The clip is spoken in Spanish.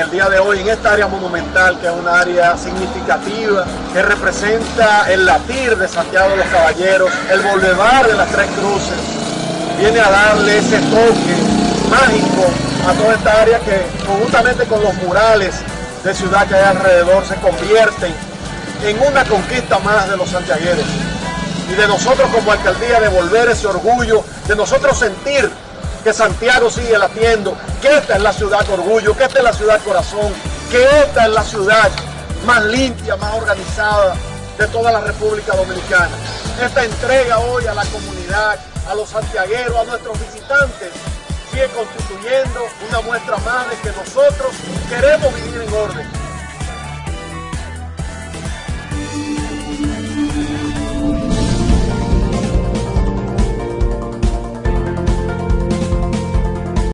el día de hoy en esta área monumental, que es una área significativa, que representa el latir de Santiago de los Caballeros, el boulevard de las Tres Cruces, viene a darle ese toque mágico a toda esta área que conjuntamente con los murales de ciudad que hay alrededor se convierten en una conquista más de los santiagueros. Y de nosotros como alcaldía devolver ese orgullo, de nosotros sentir que Santiago sigue latiendo, que esta es la ciudad orgullo, que esta es la ciudad corazón, que esta es la ciudad más limpia, más organizada de toda la República Dominicana. Esta entrega hoy a la comunidad, a los santiagueros, a nuestros visitantes, sigue constituyendo una muestra más de que nosotros queremos vivir en orden,